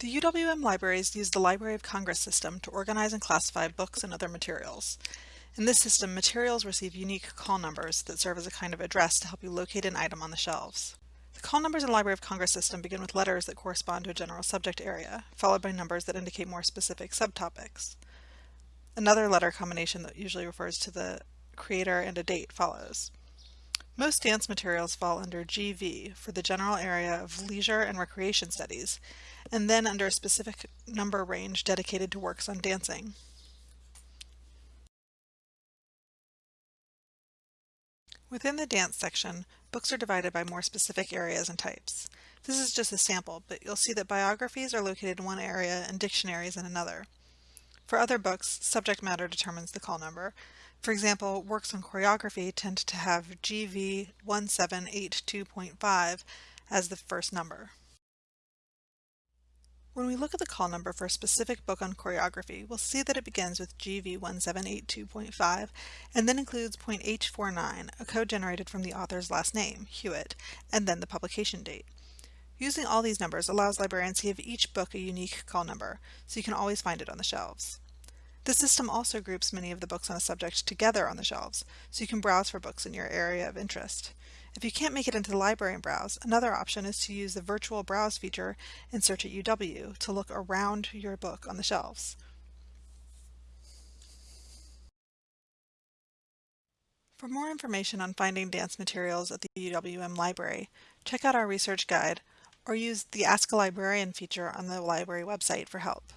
The UWM libraries use the Library of Congress system to organize and classify books and other materials. In this system, materials receive unique call numbers that serve as a kind of address to help you locate an item on the shelves. The call numbers in the Library of Congress system begin with letters that correspond to a general subject area, followed by numbers that indicate more specific subtopics. Another letter combination that usually refers to the creator and a date follows. Most dance materials fall under GV for the general area of leisure and recreation studies, and then under a specific number range dedicated to works on dancing. Within the dance section, books are divided by more specific areas and types. This is just a sample, but you'll see that biographies are located in one area and dictionaries in another. For other books, subject matter determines the call number. For example, works on choreography tend to have GV 1782.5 as the first number. When we look at the call number for a specific book on choreography, we'll see that it begins with GV1782.5 and then includes point H49, a code generated from the author's last name, Hewitt, and then the publication date. Using all these numbers allows librarians to give each book a unique call number, so you can always find it on the shelves. The system also groups many of the books on a subject together on the shelves, so you can browse for books in your area of interest. If you can't make it into the library and browse, another option is to use the virtual browse feature in Search at UW to look around your book on the shelves. For more information on finding dance materials at the UWM library, check out our research guide or use the Ask a Librarian feature on the library website for help.